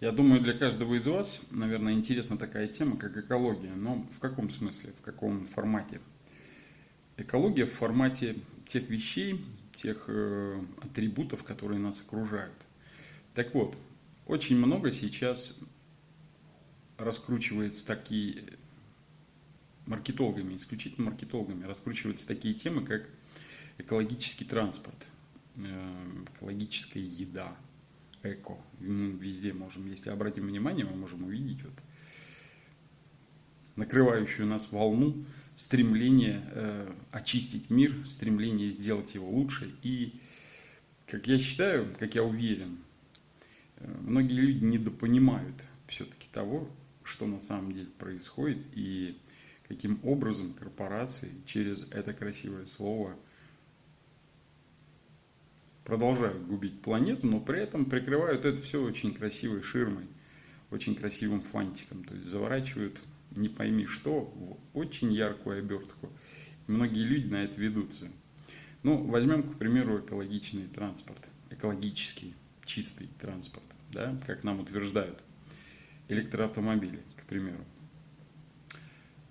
Я думаю, для каждого из вас, наверное, интересна такая тема, как экология. Но в каком смысле, в каком формате? Экология в формате тех вещей, тех э, атрибутов, которые нас окружают. Так вот, очень много сейчас раскручивается такие маркетологами, исключительно маркетологами, раскручиваются такие темы, как экологический транспорт, э, экологическая еда, эко. Мы везде можем, если обратим внимание, мы можем увидеть вот накрывающую нас волну стремление э, очистить мир, стремление сделать его лучше. И, как я считаю, как я уверен, э, многие люди недопонимают все-таки того, что на самом деле происходит и каким образом корпорации через это красивое слово – продолжают губить планету, но при этом прикрывают это все очень красивой ширмой, очень красивым фантиком. То есть заворачивают не пойми что в очень яркую обертку. Многие люди на это ведутся. Ну, возьмем, к примеру, экологичный транспорт, экологический, чистый транспорт, да, как нам утверждают электроавтомобили, к примеру.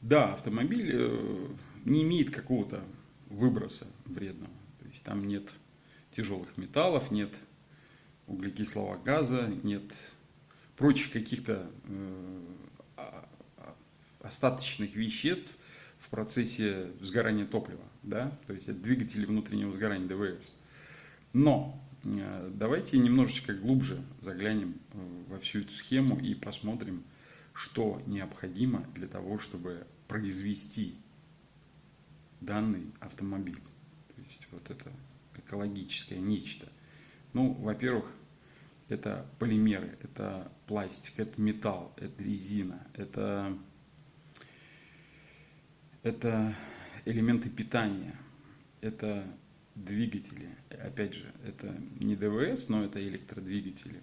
Да, автомобиль э, не имеет какого-то выброса вредного, то есть там нет тяжелых металлов, нет углекислого газа, нет прочих каких-то э, остаточных веществ в процессе сгорания топлива, да, то есть это двигатели внутреннего сгорания ДВС. Но э, давайте немножечко глубже заглянем э, во всю эту схему и посмотрим, что необходимо для того, чтобы произвести данный автомобиль. То есть вот это экологическое нечто. Ну, во-первых, это полимеры, это пластик, это металл, это резина, это, это элементы питания, это двигатели. Опять же, это не ДВС, но это электродвигатели.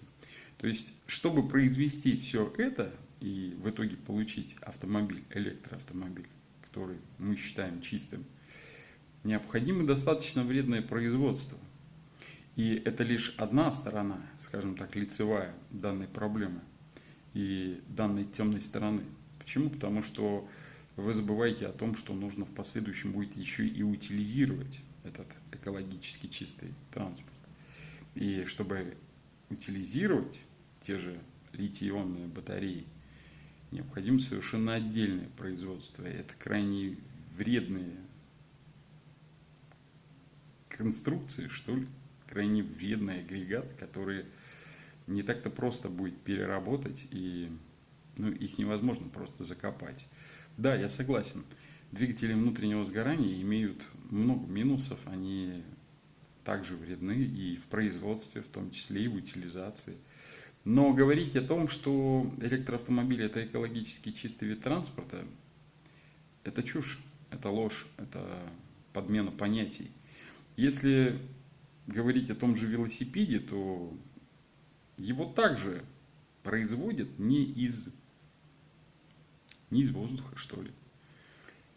То есть, чтобы произвести все это и в итоге получить автомобиль, электроавтомобиль, который мы считаем чистым, необходимо достаточно вредное производство. И это лишь одна сторона, скажем так, лицевая данной проблемы и данной темной стороны. Почему? Потому что вы забываете о том, что нужно в последующем будет еще и утилизировать этот экологически чистый транспорт. И чтобы утилизировать те же литий-ионные батареи, необходимо совершенно отдельное производство. Это крайне вредные конструкции, что ли, крайне вредный агрегат, который не так-то просто будет переработать, и ну, их невозможно просто закопать. Да, я согласен, двигатели внутреннего сгорания имеют много минусов, они также вредны и в производстве, в том числе и в утилизации. Но говорить о том, что электроавтомобиль это экологически чистый вид транспорта, это чушь, это ложь, это подмена понятий. Если говорить о том же велосипеде, то его также производят не из, не из воздуха, что ли.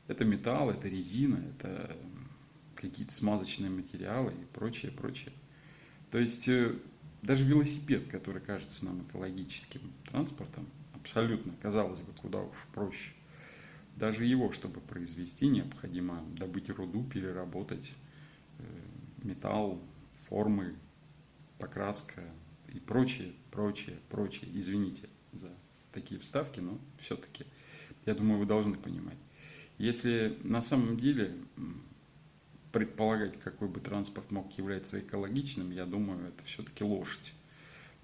Это металл, это резина, это какие-то смазочные материалы и прочее, прочее. То есть э, даже велосипед, который кажется нам экологическим транспортом, абсолютно, казалось бы, куда уж проще. Даже его, чтобы произвести, необходимо добыть руду, переработать, металл, формы, покраска и прочее, прочее, прочее. Извините за такие вставки, но все-таки, я думаю, вы должны понимать. Если на самом деле предполагать, какой бы транспорт мог являться экологичным, я думаю, это все-таки лошадь.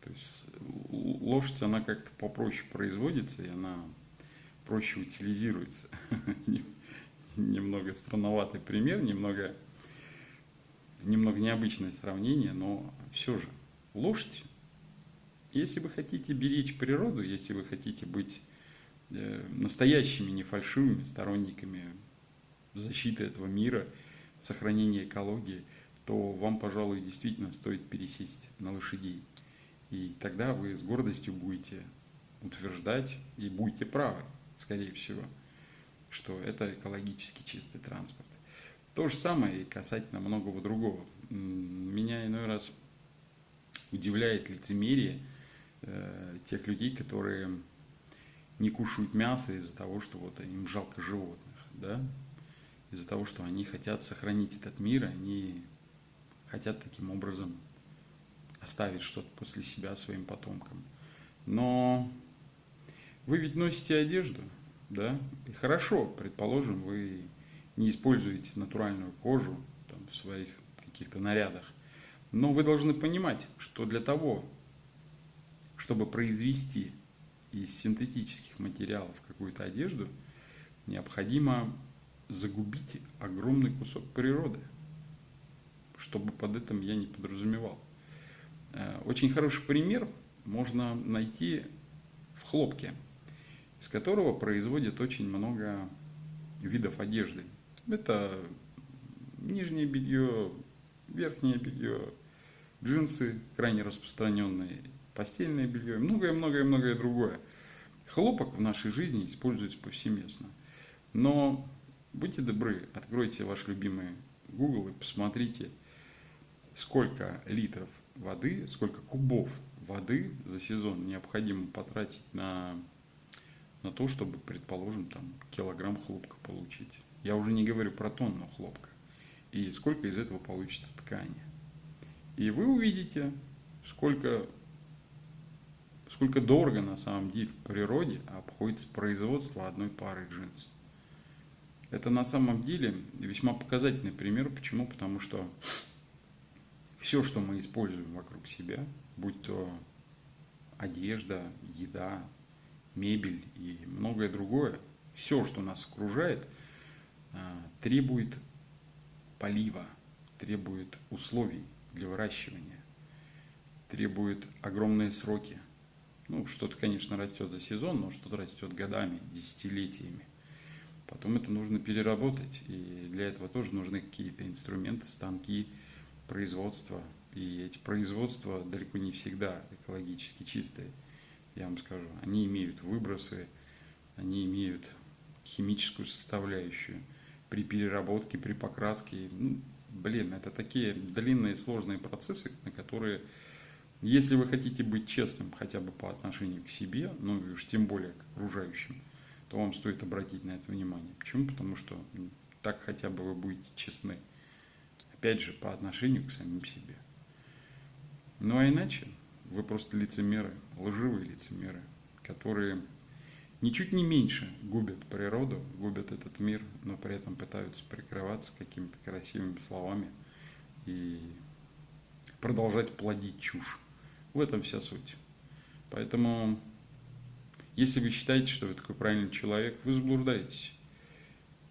То есть лошадь, она как-то попроще производится, и она проще утилизируется. Немного странноватый пример, немного немного необычное сравнение, но все же лошадь, если вы хотите беречь природу, если вы хотите быть э, настоящими, не фальшивыми сторонниками защиты этого мира, сохранения экологии, то вам, пожалуй, действительно стоит пересесть на лошадей. И тогда вы с гордостью будете утверждать и будете правы, скорее всего, что это экологически чистый транспорт. То же самое и касательно многого другого. Меня иной раз удивляет лицемерие э, тех людей, которые не кушают мясо из-за того, что вот им жалко животных, да, из-за того, что они хотят сохранить этот мир, они хотят таким образом оставить что-то после себя своим потомкам. Но вы ведь носите одежду, да, и хорошо, предположим, вы не используете натуральную кожу там, в своих каких-то нарядах, но вы должны понимать, что для того, чтобы произвести из синтетических материалов какую-то одежду, необходимо загубить огромный кусок природы, чтобы под этим я не подразумевал. Э, очень хороший пример можно найти в хлопке, из которого производят очень много видов одежды. Это нижнее белье, верхнее белье, джинсы крайне распространенные, постельное белье, многое-многое-многое другое. Хлопок в нашей жизни используется повсеместно. Но будьте добры, откройте ваш любимый Google и посмотрите, сколько литров воды, сколько кубов воды за сезон необходимо потратить на, на то, чтобы, предположим, там, килограмм хлопка получить. Я уже не говорю про тонну хлопка. И сколько из этого получится ткани. И вы увидите, сколько, сколько дорого на самом деле в природе обходится производство одной пары джинсов. Это на самом деле весьма показательный пример. Почему? Потому что все, что мы используем вокруг себя, будь то одежда, еда, мебель и многое другое, все, что нас окружает, а, требует полива, требует условий для выращивания, требует огромные сроки. Ну, что-то, конечно, растет за сезон, но что-то растет годами, десятилетиями. Потом это нужно переработать, и для этого тоже нужны какие-то инструменты, станки, производства. И эти производства далеко не всегда экологически чистые, я вам скажу. Они имеют выбросы, они имеют химическую составляющую. При переработке, при покраске, ну, блин, это такие длинные сложные процессы, на которые, если вы хотите быть честным хотя бы по отношению к себе, ну и уж тем более к окружающим, то вам стоит обратить на это внимание. Почему? Потому что так хотя бы вы будете честны. Опять же, по отношению к самим себе. Ну а иначе вы просто лицемеры, лживые лицемеры, которые ничуть не меньше губят природу, губят этот мир, но при этом пытаются прикрываться какими-то красивыми словами и продолжать плодить чушь. В этом вся суть. Поэтому, если вы считаете, что вы такой правильный человек, вы заблуждаетесь.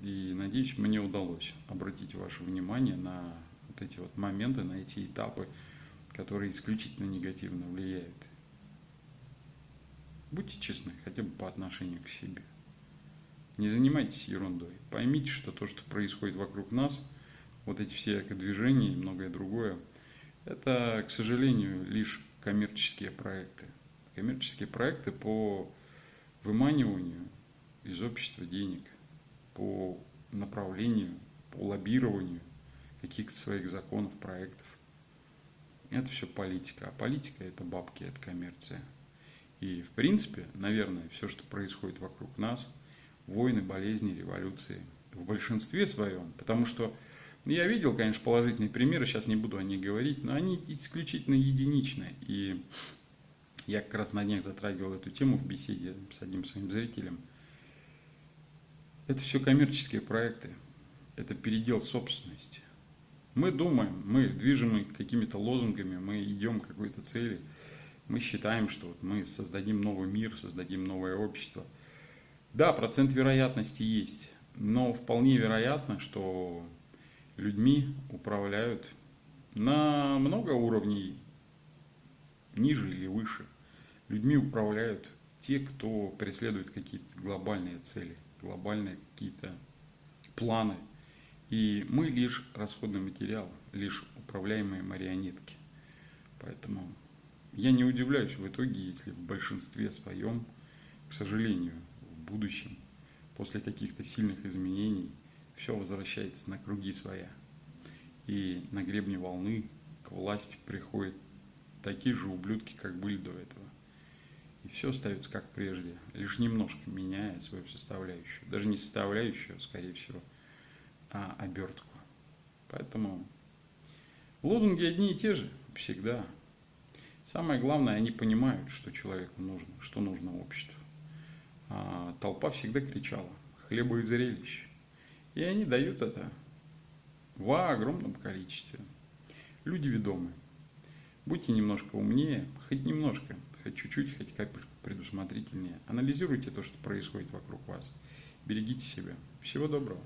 И надеюсь, мне удалось обратить ваше внимание на вот эти вот моменты, на эти этапы, которые исключительно негативно влияют. Будьте честны, хотя бы по отношению к себе. Не занимайтесь ерундой. Поймите, что то, что происходит вокруг нас, вот эти все экодвижения и многое другое, это, к сожалению, лишь коммерческие проекты. Коммерческие проекты по выманиванию из общества денег по направлению, по лоббированию каких-то своих законов, проектов. Это все политика. А политика это бабки, это коммерция. И в принципе, наверное, все, что происходит вокруг нас, войны, болезни, революции, в большинстве своем, потому что я видел, конечно, положительные примеры, сейчас не буду о них говорить, но они исключительно единичны. И я как раз на днях затрагивал эту тему в беседе с одним своим зрителем – это все коммерческие проекты, это передел собственности. Мы думаем, мы движемы какими-то лозунгами, мы идем к какой-то цели, мы считаем, что вот мы создадим новый мир, создадим новое общество. Да, процент вероятности есть, но вполне вероятно, что людьми управляют на много уровней ниже или выше. Людьми управляют те, кто преследует какие-то глобальные цели глобальные какие-то планы. И мы лишь расходный материал, лишь управляемые марионетки. Поэтому я не удивляюсь в итоге, если в большинстве своем, к сожалению, в будущем, после каких-то сильных изменений, все возвращается на круги своя. И на гребне волны к власти приходят такие же ублюдки, как были до этого. все остается как прежде, лишь немножко меняя свою составляющую. Даже не составляющую, скорее всего, а обертку. Поэтому лозунги одни и те же всегда. Самое главное, они понимают, что человеку нужно, что нужно обществу. А толпа всегда кричала «хлеба и зрелищ». И они дают это в огромном количестве. Люди ведомые. Будьте немножко умнее, хоть немножко, хоть чуть-чуть, хоть капельку предусмотрительнее. Анализируйте то, что происходит вокруг вас. Берегите себя. Всего доброго.